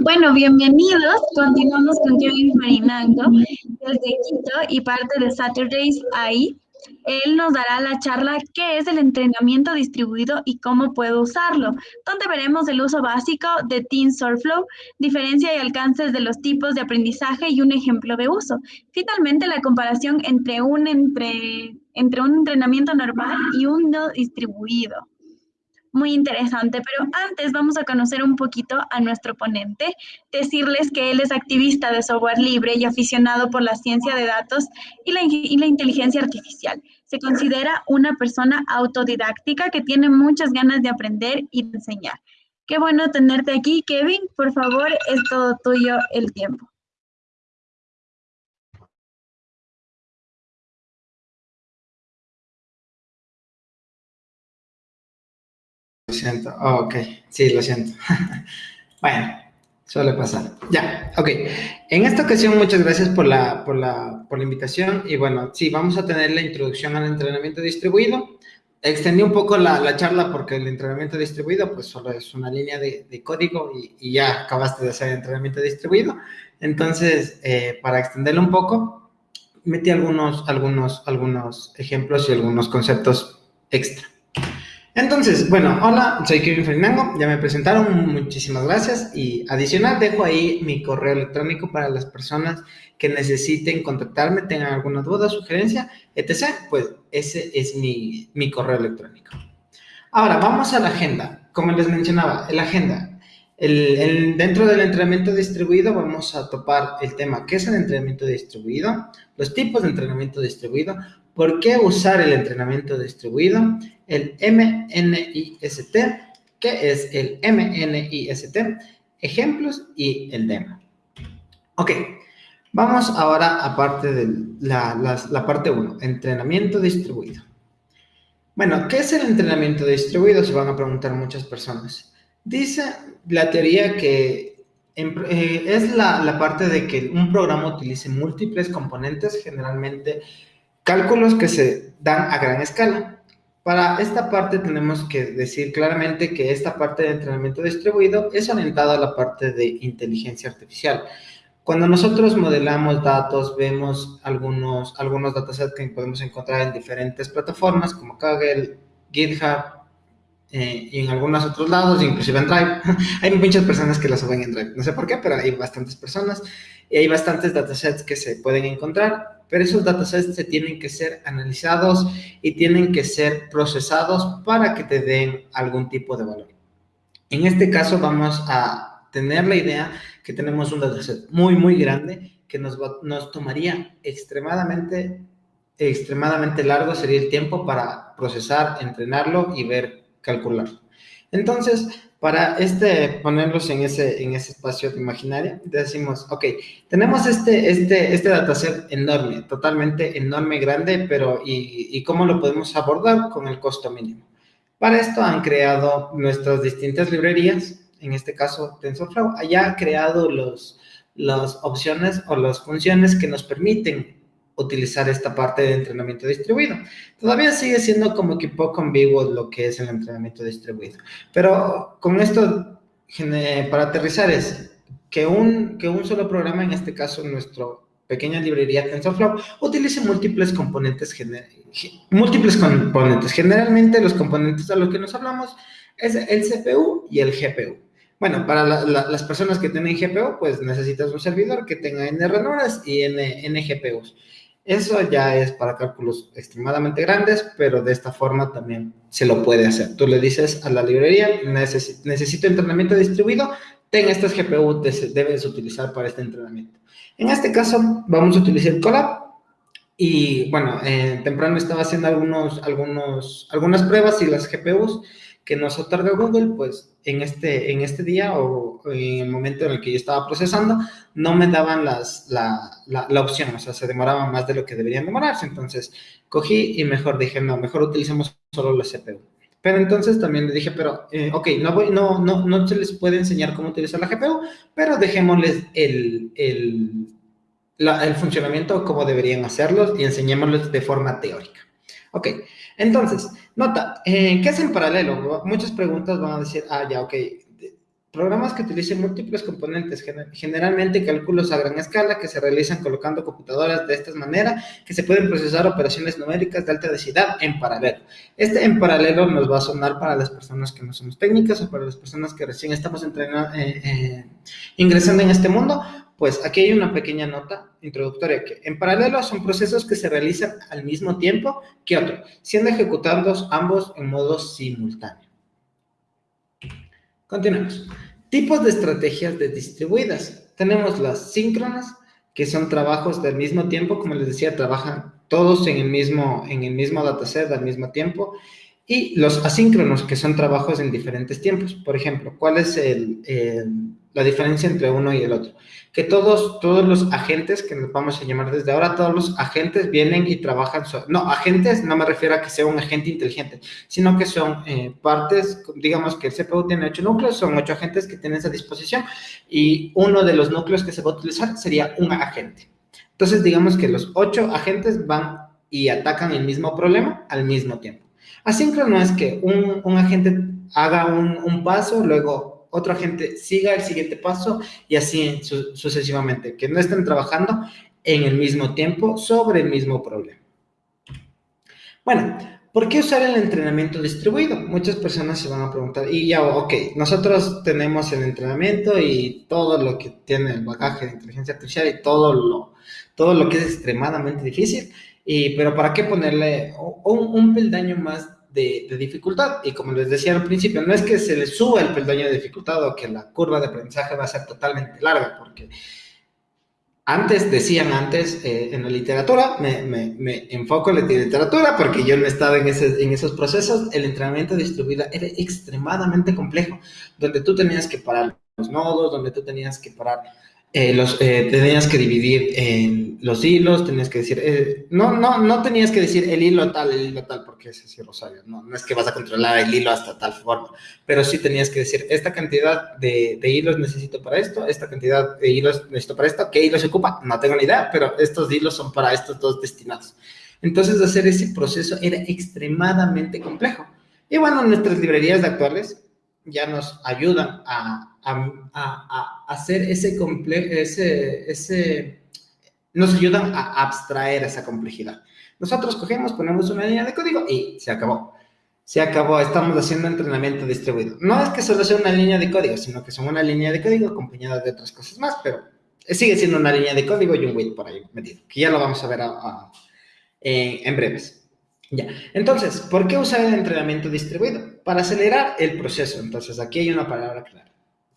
Bueno, bienvenidos. Continuamos con Kevin Marinango desde Quito y parte de Saturdays ahí. Él nos dará la charla qué es el entrenamiento distribuido y cómo puedo usarlo, donde veremos el uso básico de TensorFlow, diferencia y alcances de los tipos de aprendizaje y un ejemplo de uso. Finalmente, la comparación entre un, entre, entre un entrenamiento normal y uno distribuido muy interesante, pero antes vamos a conocer un poquito a nuestro ponente, decirles que él es activista de software libre y aficionado por la ciencia de datos y la, inteligencia artificial. Se considera una persona autodidáctica que tiene muchas ganas de aprender y enseñar. Qué bueno tenerte aquí, Kevin. Por favor, es todo tuyo el tiempo. Lo siento. Oh, ok, sí, lo siento. bueno, suele pasar. Ya, ok. En esta ocasión, muchas gracias por la, por la, por la invitación. Y bueno, sí, vamos a tener la introducción al entrenamiento distribuido. Extendí un poco la, la charla porque el entrenamiento distribuido, pues solo es una línea de, de código y, y, ya acabaste de hacer entrenamiento distribuido. Entonces, eh, para extenderlo un poco, metí algunos, algunos, algunos ejemplos y algunos conceptos extra. Entonces, bueno, hola, soy Kevin Fernando, ya me presentaron, muchísimas gracias y adicional dejo ahí mi correo electrónico para las personas que necesiten contactarme, tengan alguna duda, sugerencia, etc., pues ese es mi, mi correo electrónico. Ahora, vamos a la agenda. Como les mencionaba, la agenda. Dentro del entrenamiento distribuido vamos a topar el tema, ¿qué es el entrenamiento distribuido? Los tipos de entrenamiento distribuido, ¿Por qué usar el entrenamiento distribuido? El MNIST, ¿qué es el MNIST? Ejemplos y el demo. Ok, vamos ahora a parte de la, la parte 1, entrenamiento distribuido. Bueno, ¿qué es el entrenamiento distribuido? Se van a preguntar muchas personas. Dice la teoría que eh, es la, parte de que un programa utilice múltiples componentes, generalmente Cálculos que se dan a gran escala. Para esta parte tenemos que decir claramente que esta parte de entrenamiento distribuido es orientada a la parte de inteligencia artificial. Cuando nosotros modelamos datos, vemos algunos, algunos datasets que podemos encontrar en diferentes plataformas como Kaggle, GitHub eh, y en algunos otros lados, inclusive en Drive. hay muchas personas que lo suben en Drive, no sé por qué, pero hay bastantes personas y hay bastantes datasets que se pueden encontrar pero esos datasets se tienen que ser analizados y tienen que ser procesados para que te den algún tipo de valor. En este caso vamos a tener la idea que tenemos un dataset muy, muy grande que nos, va, nos tomaría extremadamente, extremadamente largo sería el tiempo para procesar, entrenarlo y ver, calcularlo. Entonces, para este, ponerlos en ese, en ese espacio imaginario, decimos, ok, tenemos este, este, este dataset enorme, totalmente enorme, grande, pero ¿y, ¿y cómo lo podemos abordar con el costo mínimo? Para esto han creado nuestras distintas librerías, en este caso TensorFlow, haya creado los, las opciones o las funciones que nos permiten utilizar esta parte de entrenamiento distribuido. Todavía sigue siendo como que poco ambiguo lo que es el entrenamiento distribuido. Pero con esto, para aterrizar es que un, que un solo programa, en este caso nuestro pequeña librería TensorFlow, utilice múltiples componentes, múltiples componentes. Generalmente los componentes a los que nos hablamos es el CPU y el GPU. Bueno, para la, la, las personas que tienen GPU, pues necesitas un servidor que tenga N ranuras y N, N GPUs. Eso ya es para cálculos extremadamente grandes, pero de esta forma también se lo puede hacer. Tú le dices a la librería, necesito entrenamiento distribuido, ten estas GPU, debes utilizar para este entrenamiento. En este caso, vamos a utilizar Colab. Y bueno, eh, temprano estaba haciendo algunos, algunos, algunas pruebas y las GPUs que nos otorga Google, pues en este, en este día o en el momento en el que yo estaba procesando, no me daban las, la, la, opción, o sea, se demoraban más de lo que deberían demorarse. Entonces, cogí y mejor dije, no, mejor utilicemos solo la CPU. Pero entonces también le dije, pero, eh, ok, no, voy, no, no, no se les puede enseñar cómo utilizar la GPU, pero dejémosles el, el, la, el funcionamiento, cómo deberían hacerlo y enseñémosles de forma teórica. Ok, entonces, nota, eh, ¿qué es en paralelo? Muchas preguntas van a decir, ah, ya, ok, Programas que utilicen múltiples componentes, generalmente cálculos a gran escala que se realizan colocando computadoras de esta manera que se pueden procesar operaciones numéricas de alta densidad en paralelo. Este en paralelo nos va a sonar para las personas que no somos técnicas o para las personas que recién estamos entrenando, eh, eh, ingresando en este mundo, pues aquí hay una pequeña nota introductoria que en paralelo son procesos que se realizan al mismo tiempo que otro, siendo ejecutados ambos en modo simultáneo. Continuemos. Tipos de estrategias de distribuidas. Tenemos las síncronas, que son trabajos del mismo tiempo, como les decía, trabajan todos en el mismo, en el mismo dataset al mismo tiempo. Y los asíncronos, que son trabajos en diferentes tiempos. Por ejemplo, ¿cuál es la diferencia entre uno y el otro? que todos, todos los agentes, que nos vamos a llamar desde ahora, todos los agentes vienen y trabajan, no, agentes no me refiero a que sea un agente inteligente, sino que son eh, partes, digamos que el CPU tiene ocho núcleos, son ocho agentes que tienes a disposición y uno de los núcleos que se va a utilizar sería un agente. Entonces, digamos que los ocho agentes van y atacan el mismo problema al mismo tiempo. Asíncrono es que un, un agente haga un, un paso, luego otro agente siga el siguiente paso y así sucesivamente, que no estén trabajando en el mismo tiempo sobre el mismo problema. Bueno, ¿por qué usar el entrenamiento distribuido? Muchas personas se van a preguntar, y ya, ok, nosotros tenemos el entrenamiento y todo lo que tiene el bagaje de inteligencia artificial y todo lo, todo lo que es extremadamente difícil, y, pero ¿para qué ponerle un, un peldaño más de, dificultad. Y como les decía al principio, no es que se le suba el peldaño de dificultad o que la curva de aprendizaje va a ser totalmente larga, porque antes, decían antes eh, en la literatura, me, me, enfoco en la literatura porque yo no estaba en, ese, en esos procesos, el entrenamiento distribuido era extremadamente complejo, donde tú tenías que parar los nodos, donde tú tenías que parar eh, los, eh, tenías que dividir en los hilos, tenías que decir, eh, no, no, no tenías que decir el hilo tal, el hilo tal, porque es así, Rosario, no, no es que vas a controlar el hilo hasta tal forma, pero sí tenías que decir, esta cantidad de, de hilos necesito para esto, esta cantidad de hilos necesito para esto, ¿qué hilo se ocupa? No tengo ni idea, pero estos hilos son para estos dos destinados. Entonces, hacer ese proceso era extremadamente complejo. Y bueno, nuestras librerías actuales ya nos ayudan a, a, hacer ese, ese, ese, nos ayudan a abstraer esa complejidad. Nosotros cogemos, ponemos una línea de código y se acabó. Se acabó, estamos haciendo entrenamiento distribuido. No es que solo sea una línea de código, sino que son una línea de código acompañada de otras cosas más, pero sigue siendo una línea de código y un wait por ahí metido, que ya lo vamos a ver en breves. Ya, entonces, ¿por qué usar el entrenamiento distribuido? Para acelerar el proceso. Entonces, aquí hay una palabra clara.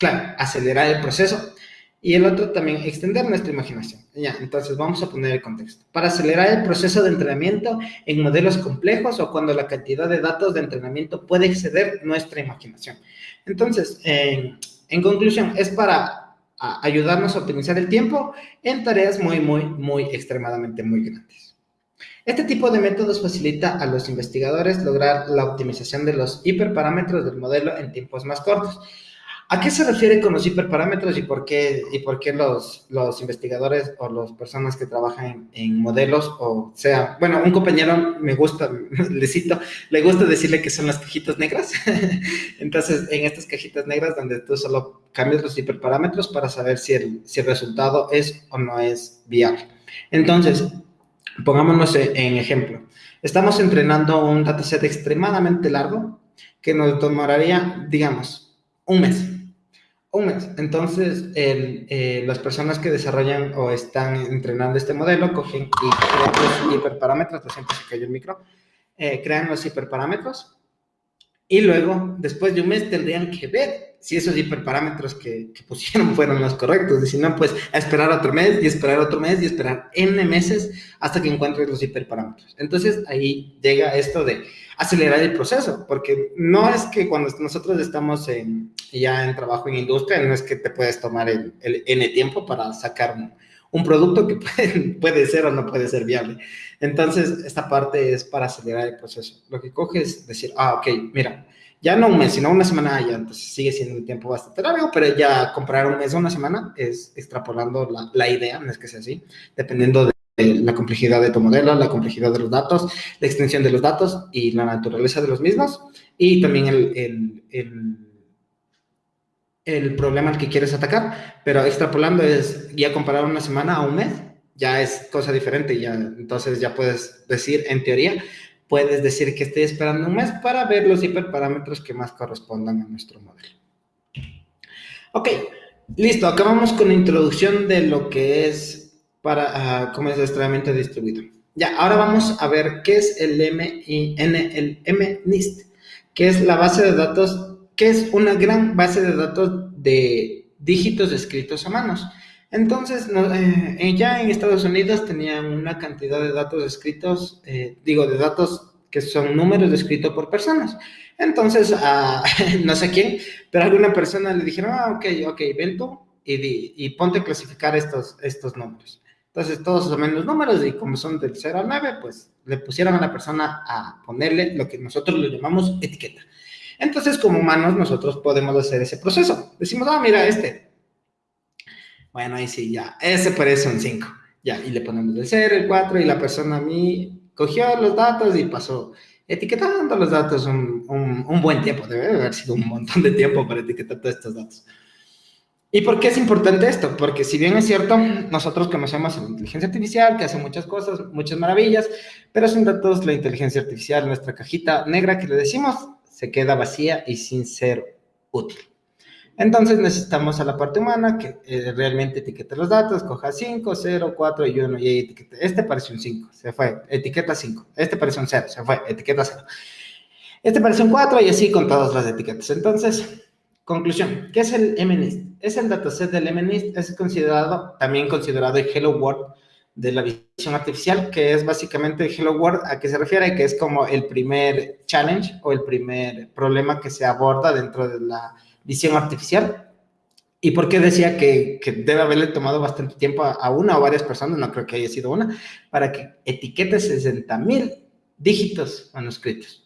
Claro, acelerar el proceso. Y el otro también, extender nuestra imaginación. Ya, entonces vamos a poner el contexto. Para acelerar el proceso de entrenamiento en modelos complejos o cuando la cantidad de datos de entrenamiento puede exceder nuestra imaginación. Entonces, en, en conclusión, es para ayudarnos a optimizar el tiempo en tareas muy, muy, muy extremadamente muy grandes. Este tipo de métodos facilita a los investigadores lograr la optimización de los hiperparámetros del modelo en tiempos más cortos. ¿A qué se refiere con los hiperparámetros y por qué, y por qué los, los investigadores o las personas que trabajan en, modelos, o sea, bueno, un compañero me gusta, le cito, le gusta decirle que son las cajitas negras. Entonces, en estas cajitas negras donde tú solo cambias los hiperparámetros para saber si el, si el resultado es o no es viable. Entonces, Pongámonos en ejemplo. Estamos entrenando un dataset extremadamente largo que nos tomaría, digamos, un mes. Un mes. Entonces, eh, las personas que desarrollan o están entrenando este modelo cogen y crean los hiperparámetros, lo siento, se cayó el micro, eh, crean los hiperparámetros y luego, después de un mes, tendrían que ver si esos hiperparámetros que, pusieron fueron los correctos. Y si no, pues a esperar otro mes y esperar otro mes y esperar N meses hasta que encuentres los hiperparámetros. Entonces ahí llega esto de acelerar el proceso, porque no es que cuando nosotros estamos ya en trabajo en industria, no es que te puedes tomar el, N tiempo para sacar un, producto que puede, puede, ser o no puede ser viable. Entonces, esta parte es para acelerar el proceso. Lo que coge es decir, ah, ok, mira, ya no un mes, sino una semana ya, entonces sigue siendo un tiempo bastante largo, pero ya comprar un mes o una semana es extrapolando la, la idea, no es que sea así, dependiendo de la complejidad de tu modelo, la complejidad de los datos, la extensión de los datos y la naturaleza de los mismos, y también el, el, el el problema al que quieres atacar, pero extrapolando es ya comparar una semana a un mes, ya es cosa diferente, ya, entonces ya puedes decir, en teoría, puedes decir que estoy esperando un mes para ver los hiperparámetros que más correspondan a nuestro modelo. Ok, listo, acabamos con la introducción de lo que es para, uh, cómo es el entrenamiento distribuido. Ya, ahora vamos a ver qué es el MNIST, que es la base de datos, que es una gran base de datos de dígitos escritos a manos. Entonces, eh, ya en Estados Unidos tenían una cantidad de datos escritos, eh, digo, de datos que son números escritos por personas. Entonces, a, no sé quién, pero alguna persona le dijeron, ah, ok, ok, ven tú y, y ponte a clasificar estos, estos números. Entonces, todos son menos números y como son del 0 al 9, pues le pusieron a la persona a ponerle lo que nosotros le llamamos etiqueta. Entonces, como humanos, nosotros podemos hacer ese proceso. Decimos, ah, mira, este, bueno, ahí sí, ya. Ese parece un 5. Ya, y le ponemos el 0, el 4, y la persona a mí cogió los datos y pasó etiquetando los datos un, un, buen tiempo. Debe haber sido un montón de tiempo para etiquetar todos estos datos. ¿Y por qué es importante esto? Porque si bien es cierto, nosotros conocemos la inteligencia artificial, que hace muchas cosas, muchas maravillas, pero sin datos la inteligencia artificial, nuestra cajita negra que le decimos, se queda vacía y sin ser útil. Entonces necesitamos a la parte humana que eh, realmente etiquete los datos, coja 5, 0, 4 y 1 y etiquete. Este parece un 5, se fue, etiqueta 5. Este parece un 0, se fue, etiqueta 0. Este parece un 4 y así con todas las etiquetas. Entonces, conclusión, ¿qué es el MNIST? Es el dataset del MNIST, es considerado, también considerado el Hello World de la visión artificial, que es básicamente el Hello World, a qué se refiere, que es como el primer challenge o el primer problema que se aborda dentro de la visión artificial. ¿Y por qué decía que, debe haberle tomado bastante tiempo a, una o varias personas? No creo que haya sido una, para que etiquete 60 mil dígitos manuscritos.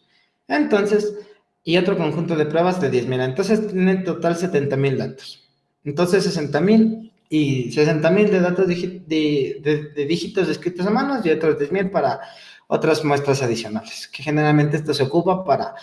Entonces, y otro conjunto de pruebas de 10 mil. Entonces, tiene en total 70 mil datos. Entonces, 60 mil y 60 mil de datos de, de, de, dígitos escritos a manos y otros 10 mil para otras muestras adicionales, que generalmente esto se ocupa para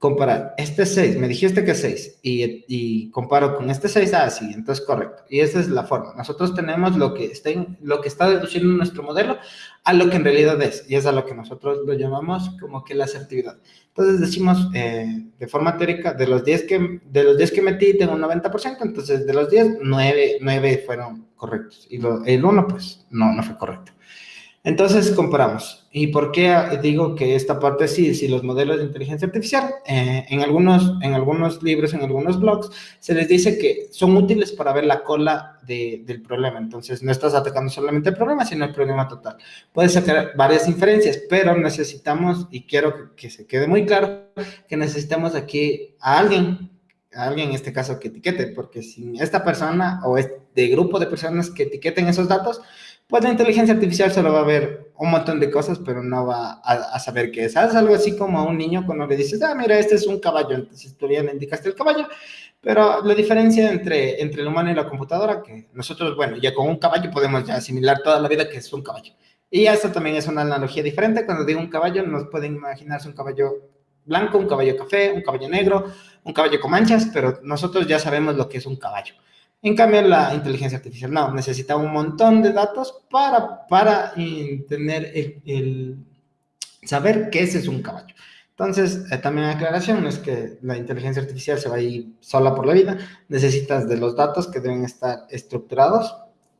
comparar este 6, me dijiste que 6, y, y, comparo con este 6, ah, sí, entonces correcto. Y esa es la forma. Nosotros tenemos lo que, está lo que está deduciendo nuestro modelo a lo que en realidad es, y es a lo que nosotros lo llamamos como que la asertividad. Entonces decimos, eh, de forma teórica, de los 10 que, de los 10 que metí, tengo un 90%, entonces de los 10, 9, 9 fueron correctos, y lo, el 1, pues, no, no fue correcto. Entonces comparamos. ¿Y por qué digo que esta parte sí? Si los modelos de inteligencia artificial, eh, en, algunos, en algunos libros, en algunos blogs, se les dice que son útiles para ver la cola de, del problema. Entonces no estás atacando solamente el problema, sino el problema total. Puedes sacar varias inferencias, pero necesitamos, y quiero que, se quede muy claro, que necesitamos aquí a alguien a alguien en este caso que etiquete, porque sin esta persona o este grupo de personas que etiqueten esos datos, pues la inteligencia artificial solo va a ver un montón de cosas, pero no va a, saber qué es. Es algo así como a un niño cuando le dices, ah, mira, este es un caballo, entonces tú ya le indicaste el caballo, pero la diferencia entre, entre el humano y la computadora, que nosotros, bueno, ya con un caballo podemos ya asimilar toda la vida que es un caballo. Y esto también es una analogía diferente. Cuando digo un caballo, nos pueden imaginarse un caballo blanco, un caballo café, un caballo negro, un caballo con manchas, pero nosotros ya sabemos lo que es un caballo. En cambio, la inteligencia artificial no, necesita un montón de datos para, para tener el, saber que ese es un caballo. Entonces, eh, también aclaración, es que la inteligencia artificial se va a ir sola por la vida, necesitas de los datos que deben estar estructurados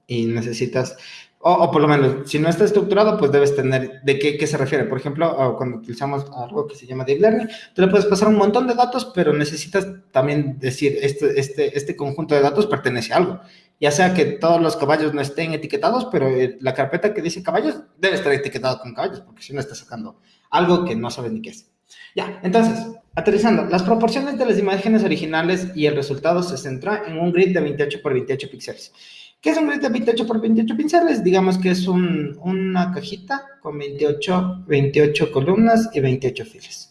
y necesitas o, por lo menos, si no está estructurado, pues debes tener de qué, qué se refiere. Por ejemplo, cuando utilizamos algo que se llama Deep Learning, tú le puedes pasar un montón de datos, pero necesitas también decir, este, este, este conjunto de datos pertenece a algo. Ya sea que todos los caballos no estén etiquetados, pero eh, la carpeta que dice caballos debe estar etiquetada con caballos, porque si no está sacando algo que no sabes ni qué es. Ya, entonces, aterrizando, las proporciones de las imágenes originales y el resultado se centra en un grid de 28 por 28 píxeles. ¿Qué es un grid de 28 por 28 pinceles? Digamos que es un, una cajita con 28, 28 columnas y 28 filas.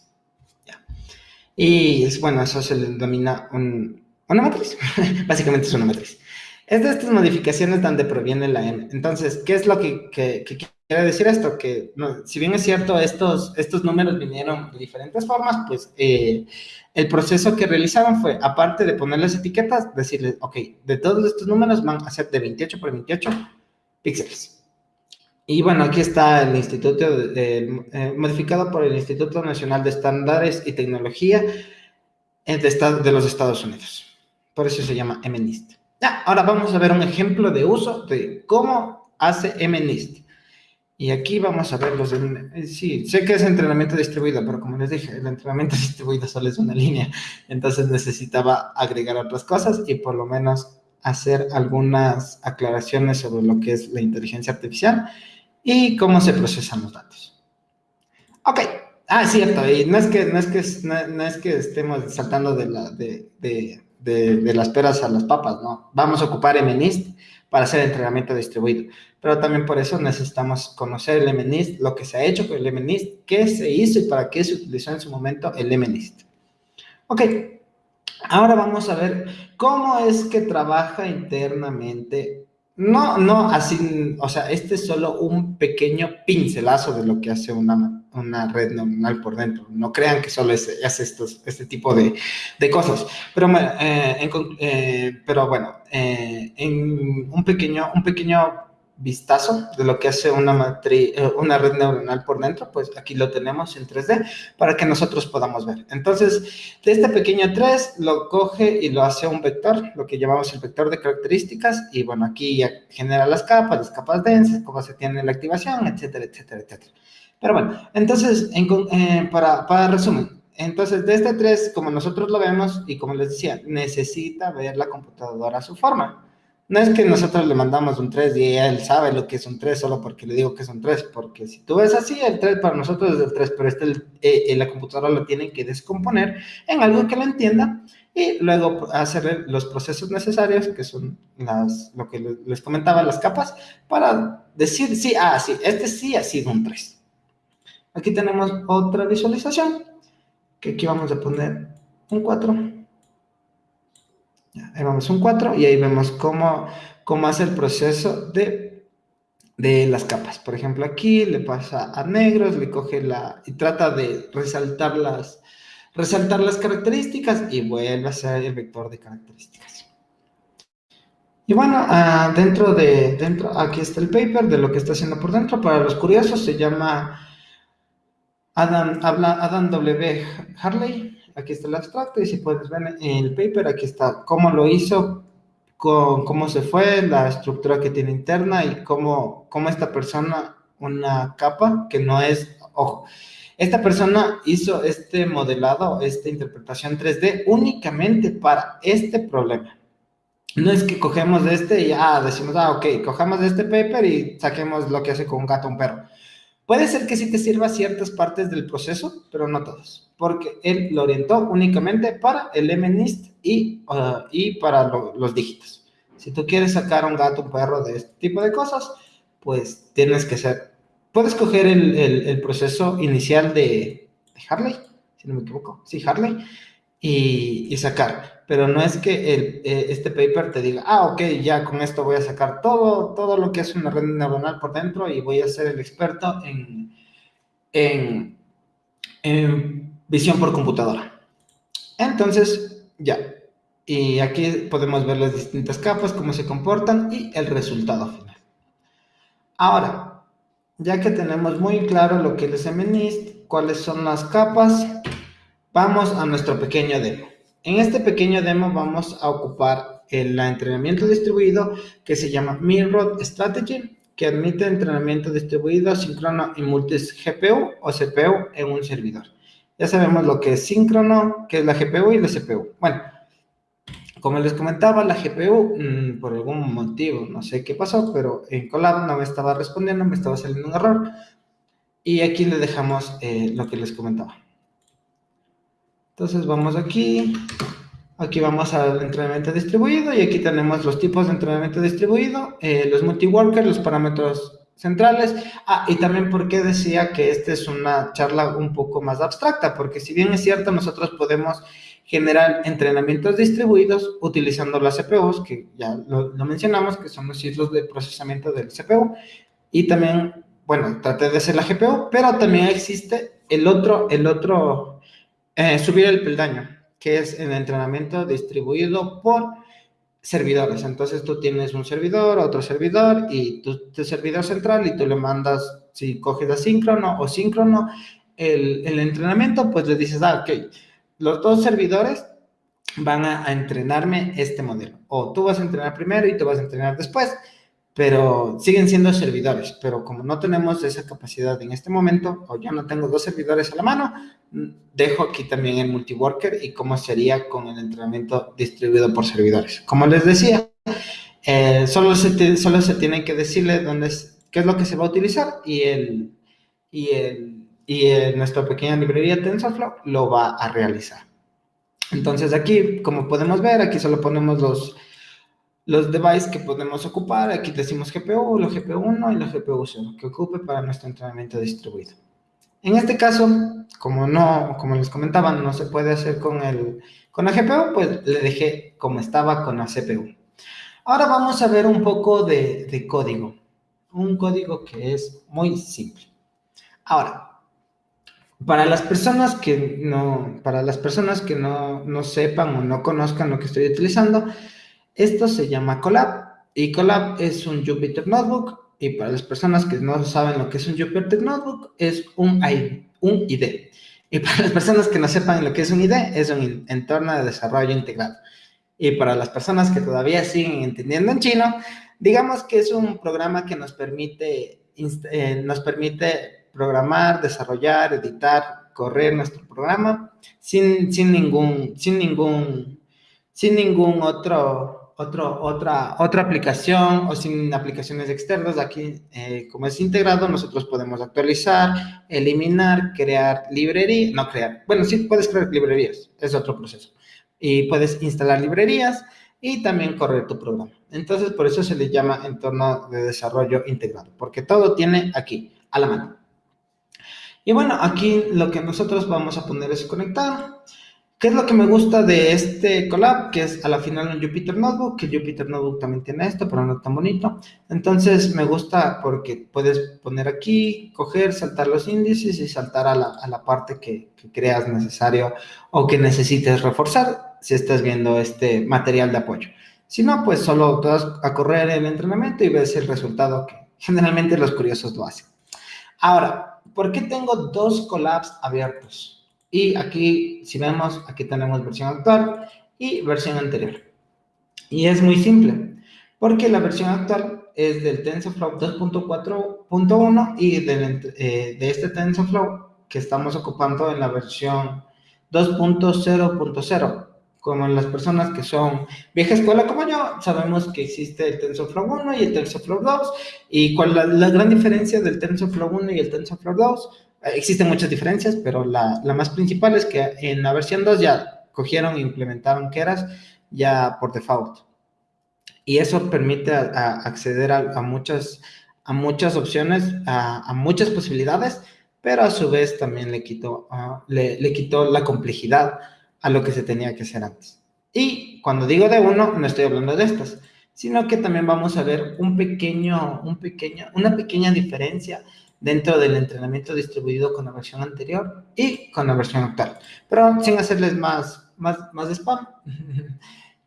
Y es, bueno, eso se le denomina un, una matriz. Básicamente es una matriz. Es de estas modificaciones donde proviene la M. Entonces, ¿qué es lo que, que, que quiere decir esto? Que si bien es cierto, estos, estos números vinieron de diferentes formas, pues eh, el proceso que realizaron fue, aparte de ponerles etiquetas, decirles, ok, de todos estos números van a ser de 28 por 28 píxeles. Y bueno, aquí está el instituto, eh, modificado por el Instituto Nacional de Estándares y Tecnología de, de los Estados Unidos. Por eso se llama MNIST. Ya, ahora vamos a ver un ejemplo de uso de cómo hace MNIST. Y aquí vamos a ver los... Eh, sí, sé que es entrenamiento distribuido, pero como les dije, el entrenamiento distribuido solo es una línea. Entonces necesitaba agregar otras cosas y por lo menos hacer algunas aclaraciones sobre lo que es la inteligencia artificial y cómo se procesan los datos. Ok, ah, cierto, y no es que, no es que, no, es que estemos saltando de, la, de, de, de, las peras a las papas, no. Vamos a ocupar MNIST para hacer entrenamiento distribuido. Pero también por eso necesitamos conocer el MNIST, lo que se ha hecho con el MNIST, qué se hizo y para qué se utilizó en su momento el MNIST. Ok, ahora vamos a ver cómo es que trabaja internamente. No, no, así, o sea, este es solo un pequeño pincelazo de lo que hace una, una red neuronal por dentro. No crean que solo es, hace estos, este tipo de, de cosas. Pero, eh, eh, pero bueno, eh, en un pequeño, un pequeño vistazo de lo que hace una, matriz, una red neuronal por dentro, pues aquí lo tenemos en 3D para que nosotros podamos ver. Entonces, de este pequeño 3 lo coge y lo hace un vector, lo que llamamos el vector de características, y bueno, aquí ya genera las capas, las capas densas, cómo se tiene la activación, etcétera, etcétera, etcétera. Pero bueno, entonces, eh, para, resumen, entonces, de este 3, como nosotros lo vemos, y como les decía, necesita ver la computadora su forma. No es que nosotros le mandamos un 3 y él sabe lo que es un 3 solo porque le digo que es un 3, porque si tú ves así, el 3 para nosotros es el 3, pero este, eh, la computadora lo tiene que descomponer en algo que lo entienda y luego hacer los procesos necesarios, que son las, lo que les comentaba, las capas, para decir, sí, ah, sí, este sí ha sido un 3. Aquí tenemos otra visualización, que aquí vamos a poner un 4 ahí vamos un 4 y ahí vemos cómo, cómo hace el proceso de, de las capas. Por ejemplo, aquí le pasa a negros, le coge la y trata de resaltar las, resaltar las características y vuelve a ser el vector de características. Y bueno, ah, dentro de, dentro, aquí está el paper de lo que está haciendo por dentro. Para los curiosos se llama Adam, habla Adam W. Harley aquí está el abstracto y si puedes ver en el paper, aquí está cómo lo hizo, cómo se fue, la estructura que tiene interna y cómo, cómo esta persona, una capa que no es, ojo, esta persona hizo este modelado, esta interpretación 3D únicamente para este problema. No es que cogemos de este y ya decimos, ah, ok, cogemos de este paper y saquemos lo que hace con un gato un perro. Puede ser que sí te sirva ciertas partes del proceso, pero no todas porque él lo orientó únicamente para el MNIST y, uh, y para los dígitos. Si tú quieres sacar un gato, un perro de este tipo de cosas, pues tienes que ser, puedes coger el, el, proceso inicial de, de, Harley, si no me equivoco, sí, Harley, y, y sacar. Pero no es que el, eh, este paper te diga, ah, ok, ya con esto voy a sacar todo, todo lo que es una red neuronal por dentro y voy a ser el experto en, en, en visión por computadora. Entonces, ya. Y aquí podemos ver las distintas capas, cómo se comportan y el resultado final. Ahora, ya que tenemos muy claro lo que es MNIST, cuáles son las capas, vamos a nuestro pequeño demo. En este pequeño demo vamos a ocupar el entrenamiento distribuido que se llama Mirror Strategy, que admite entrenamiento distribuido síncrono y multi GPU o CPU en un servidor. Ya sabemos lo que es síncrono, que es la GPU y la CPU. Bueno, como les comentaba, la GPU, mm, por algún motivo, no sé qué pasó, pero en Colab no me estaba respondiendo, me estaba saliendo un error. Y aquí le dejamos eh, lo que les comentaba. Entonces vamos aquí, aquí vamos al entrenamiento distribuido y aquí tenemos los tipos de entrenamiento distribuido, eh, los multiworkers, los parámetros centrales. Ah, y también porque decía que esta es una charla un poco más abstracta, porque si bien es cierto, nosotros podemos generar entrenamientos distribuidos utilizando las CPUs, que ya lo, mencionamos, que son los ciclos de procesamiento del CPU, y también bueno, traté de hacer la GPU, pero también existe el otro, el otro, eh, subir el peldaño, que es el entrenamiento distribuido por servidores. Entonces tú tienes un servidor, otro servidor y tu, servidor central y tú le mandas, si coges asíncrono o síncrono, el, entrenamiento, pues le dices, ah, ok, los dos servidores van a, entrenarme este modelo. O tú vas a entrenar primero y tú vas a entrenar después, pero siguen siendo servidores. Pero como no tenemos esa capacidad en este momento, o yo no tengo dos servidores a la mano, dejo aquí también el multiworker y cómo sería con el entrenamiento distribuido por servidores. Como les decía, eh, solo, se solo se tiene que decirle dónde es, qué es lo que se va a utilizar y, el, y, el, y nuestra pequeña librería TensorFlow lo va a realizar. Entonces aquí, como podemos ver, aquí solo ponemos los, los devices que podemos ocupar. Aquí decimos GPU, la GPU1 y la GPU0, que ocupe para nuestro entrenamiento distribuido. En este caso, como no, como les comentaba, no se puede hacer con, el, con la GPU, pues le dejé como estaba con la CPU. Ahora vamos a ver un poco de, de código. Un código que es muy simple. Ahora, para las personas que no, para las personas que no, no sepan o no conozcan lo que estoy utilizando, esto se llama Colab. Y Colab es un Jupyter Notebook y para las personas que no saben lo que es un Jupyter Notebook, es un ID. Un ID. Y para las personas que no sepan lo que es un ID, es un entorno de desarrollo integrado. Y para las personas que todavía siguen entendiendo en chino, digamos que es un programa que nos permite, eh, nos permite programar, desarrollar, editar, correr nuestro programa sin, sin, ningún, sin, ningún, sin ningún otro otro, otra, otra aplicación o sin aplicaciones externas. Aquí, eh, como es integrado, nosotros podemos actualizar, eliminar, crear librerías, no crear, bueno, sí puedes crear librerías, es otro proceso. Y puedes instalar librerías y también correr tu programa. Entonces, por eso se le llama entorno de desarrollo integrado, porque todo tiene aquí, a la mano. Y bueno, aquí lo que nosotros vamos a poner es conectar. ¿Qué es lo que me gusta de este collab? Que es a la final un Jupyter Notebook, que Jupyter Notebook también tiene esto, pero no tan bonito. Entonces me gusta porque puedes poner aquí, coger, saltar los índices y saltar a la, parte que, que, creas necesario o que necesites reforzar si estás viendo este material de apoyo. Si no, pues solo te vas a correr el entrenamiento y ves el resultado que generalmente los curiosos lo hacen. Ahora, ¿por qué tengo dos collabs abiertos? Y aquí, si vemos, aquí tenemos versión actual y versión anterior. Y es muy simple, porque la versión actual es del TensorFlow 2.4.1 y del, eh, de este TensorFlow que estamos ocupando en la versión 2.0.0. Como las personas que son vieja escuela como yo, sabemos que existe el TensorFlow 1 y el TensorFlow 2. ¿Y cuál es la, la gran diferencia del TensorFlow 1 y el TensorFlow 2? Existen muchas diferencias, pero la, la, más principal es que en la versión 2 ya cogieron e implementaron Keras ya por default. Y eso permite acceder a, muchas, a muchas opciones, a, muchas posibilidades, pero a su vez también le quitó, le, le quitó la complejidad a lo que se tenía que hacer antes. Y cuando digo de uno, no estoy hablando de estas, sino que también vamos a ver un pequeño, un pequeño, una pequeña diferencia dentro del entrenamiento distribuido con la versión anterior y con la versión actual. Pero sin hacerles más, más, más spam,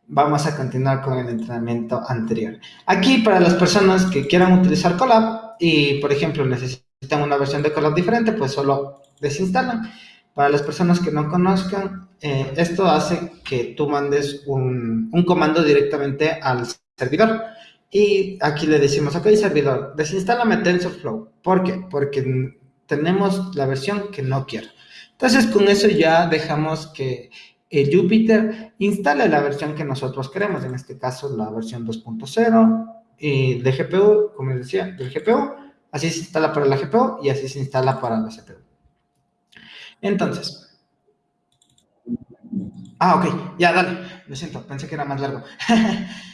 vamos a continuar con el entrenamiento anterior. Aquí, para las personas que quieran utilizar Colab y, por ejemplo, necesitan una versión de Colab diferente, pues solo desinstalan. Para las personas que no conozcan, eh, esto hace que tú mandes un, un comando directamente al servidor. Y aquí le decimos, ok, servidor, desinstálame TensorFlow. ¿Por qué? Porque tenemos la versión que no quiero. Entonces, con eso ya dejamos que el Jupyter instale la versión que nosotros queremos, en este caso la versión 2.0 y de GPU, como les decía, del GPU, así se instala para la GPU y así se instala para la CPU. Entonces, ah, ok, ya, dale, lo siento, pensé que era más largo.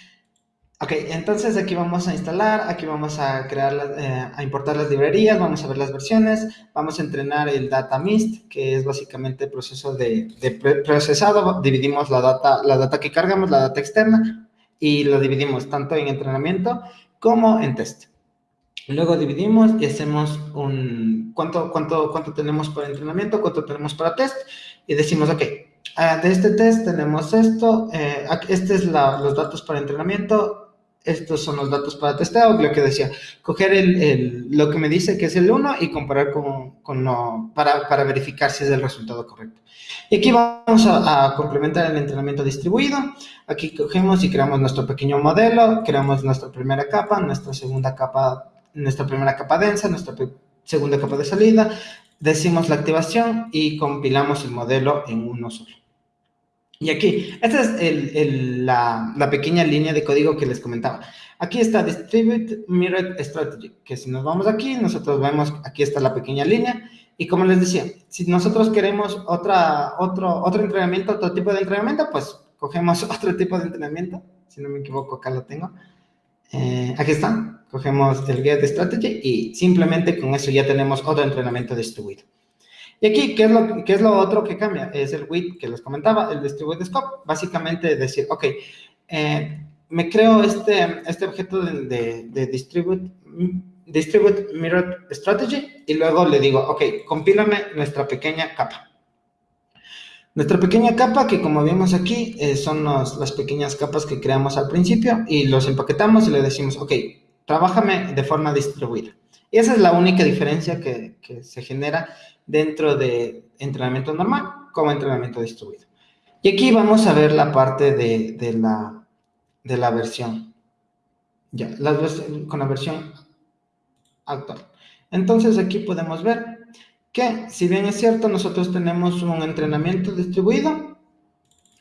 Ok, entonces aquí vamos a instalar, aquí vamos a crear, eh, a importar las librerías, vamos a ver las versiones, vamos a entrenar el data mist, que es básicamente el proceso de, de procesado, dividimos la data, la data que cargamos, la data externa, y lo dividimos tanto en entrenamiento como en test. Luego dividimos y hacemos un cuánto, cuánto, cuánto tenemos para entrenamiento, cuánto tenemos para test y decimos, ok, ah, de este test tenemos esto, eh, este es los datos para entrenamiento, estos son los datos para testeo, lo que decía, coger el, lo que me dice que es el 1 y comparar con, con lo, para, para, verificar si es el resultado correcto. Y aquí vamos a, a, complementar el entrenamiento distribuido. Aquí cogemos y creamos nuestro pequeño modelo, creamos nuestra primera capa, nuestra segunda capa, nuestra primera capa densa, nuestra segunda capa de salida, decimos la activación y compilamos el modelo en uno solo. Y aquí, esta es el, la, pequeña línea de código que les comentaba. Aquí está Distribute Mirrored Strategy, que si nos vamos aquí, nosotros vemos, aquí está la pequeña línea. Y como les decía, si nosotros queremos otra, otro, otro entrenamiento, otro tipo de entrenamiento, pues cogemos otro tipo de entrenamiento. Si no me equivoco, acá lo tengo. Eh, aquí está. Cogemos el Get Strategy y simplemente con eso ya tenemos otro entrenamiento distribuido. Y aquí, ¿qué es, lo, ¿qué es lo otro que cambia? Es el width que les comentaba, el distribute scope. Básicamente decir, ok, eh, me creo este, este objeto de, de, de, distribute, distribute mirror strategy y luego le digo, ok, compílame nuestra pequeña capa. Nuestra pequeña capa, que como vimos aquí, eh, son los, las pequeñas capas que creamos al principio y los empaquetamos y le decimos, ok, trabájame de forma distribuida. Y esa es la única diferencia que, que se genera dentro de entrenamiento normal como entrenamiento distribuido. Y aquí vamos a ver la parte de, de la, de la versión. Ya, con la versión actual. Entonces aquí podemos ver que, si bien es cierto, nosotros tenemos un entrenamiento distribuido,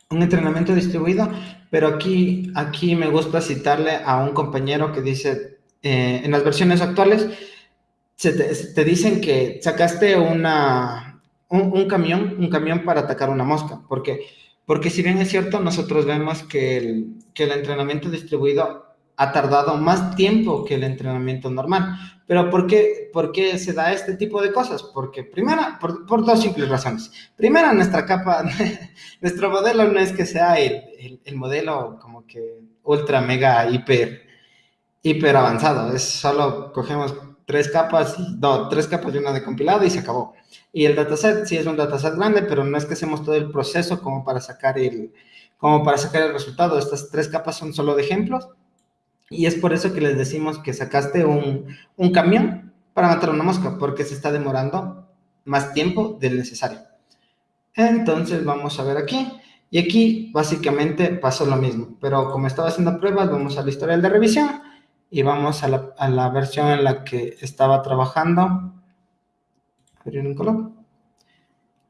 un entrenamiento distribuido, pero aquí, aquí me gusta citarle a un compañero que dice, eh, en las versiones actuales, te, dicen que sacaste una, un, camión, un camión para atacar una mosca. ¿Por qué? Porque si bien es cierto, nosotros vemos que el, que el entrenamiento distribuido ha tardado más tiempo que el entrenamiento normal. Pero ¿por qué, por qué se da este tipo de cosas? Porque primera, por, por dos simples razones. Primera, nuestra capa, nuestro modelo no es que sea el, el, el modelo como que ultra, mega, hiper, hiper avanzado. Es solo cogemos tres capas, no, tres capas y una de compilado y se acabó. Y el dataset sí es un dataset grande, pero no es que hacemos todo el proceso como para sacar el, como para sacar el resultado. Estas tres capas son solo de ejemplos. Y es por eso que les decimos que sacaste un, un camión para matar una mosca, porque se está demorando más tiempo del necesario. Entonces vamos a ver aquí. Y aquí básicamente pasó lo mismo, pero como estaba haciendo pruebas, vamos a la historial de revisión y vamos a la, a la versión en la que estaba trabajando.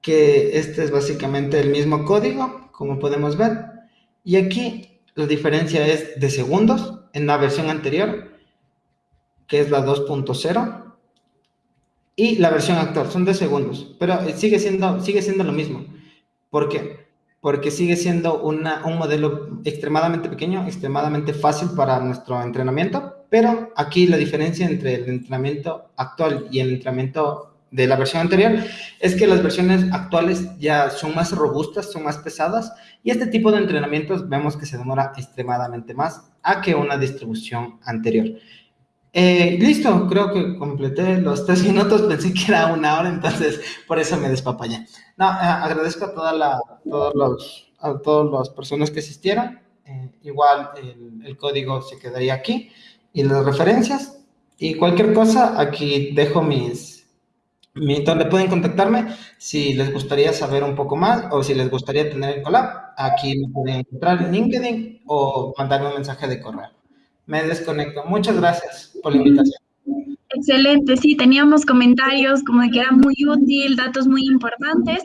Que este es básicamente el mismo código, como podemos ver. Y aquí la diferencia es de segundos en la versión anterior, que es la 2.0, y la versión actual, son de segundos, pero sigue siendo, sigue siendo lo mismo. ¿Por qué? Porque sigue siendo un modelo extremadamente pequeño, extremadamente fácil para nuestro entrenamiento, pero aquí la diferencia entre el entrenamiento actual y el entrenamiento de la versión anterior es que las versiones actuales ya son más robustas, son más pesadas y este tipo de entrenamientos vemos que se demora extremadamente más a que una distribución anterior. Eh, listo, creo que completé los tres minutos, pensé que era una hora, entonces por eso me despapallé. No, eh, agradezco a, toda la, todos los, a todas las personas que asistieron. Eh, igual el, el, código se quedaría aquí y las referencias. Y cualquier cosa, aquí dejo mis, mi, donde pueden contactarme si les gustaría saber un poco más o si les gustaría tener el collab. Aquí me pueden encontrar en LinkedIn o mandarme un mensaje de correo me desconecto. Muchas gracias por la invitación. Excelente, sí, teníamos comentarios como de que era muy útil, datos muy importantes.